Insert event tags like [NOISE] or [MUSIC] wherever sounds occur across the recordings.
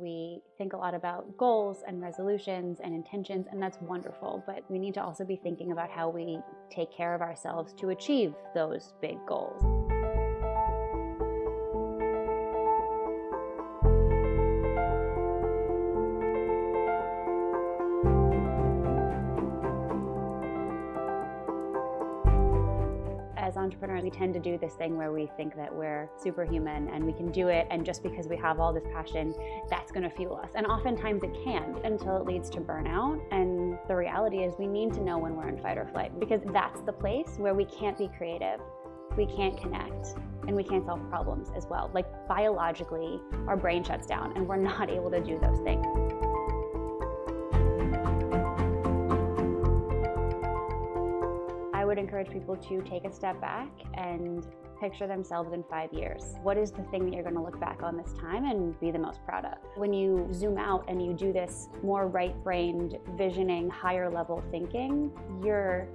We think a lot about goals and resolutions and intentions, and that's wonderful, but we need to also be thinking about how we take care of ourselves to achieve those big goals. As entrepreneurs, we tend to do this thing where we think that we're superhuman and we can do it, and just because we have all this passion, that's going to fuel us. And oftentimes it can until it leads to burnout. And the reality is, we need to know when we're in fight or flight because that's the place where we can't be creative, we can't connect, and we can't solve problems as well. Like biologically, our brain shuts down and we're not able to do those things. Would encourage people to take a step back and picture themselves in five years. What is the thing that you're going to look back on this time and be the most proud of? When you zoom out and you do this more right-brained visioning, higher level thinking, you're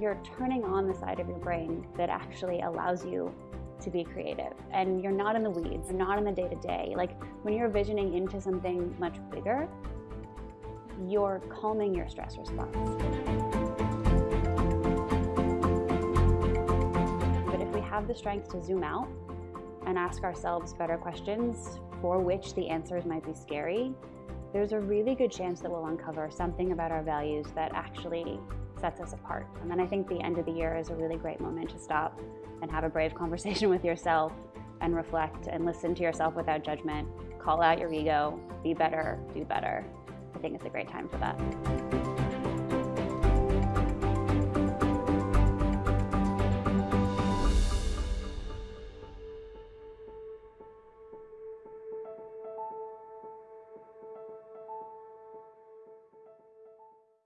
you're turning on the side of your brain that actually allows you to be creative. And you're not in the weeds, you're not in the day-to-day. -day. Like when you're visioning into something much bigger, you're calming your stress response. Have the strength to zoom out and ask ourselves better questions for which the answers might be scary, there's a really good chance that we'll uncover something about our values that actually sets us apart. And then I think the end of the year is a really great moment to stop and have a brave [LAUGHS] conversation with yourself and reflect and listen to yourself without judgment, call out your ego, be better, do better. I think it's a great time for that.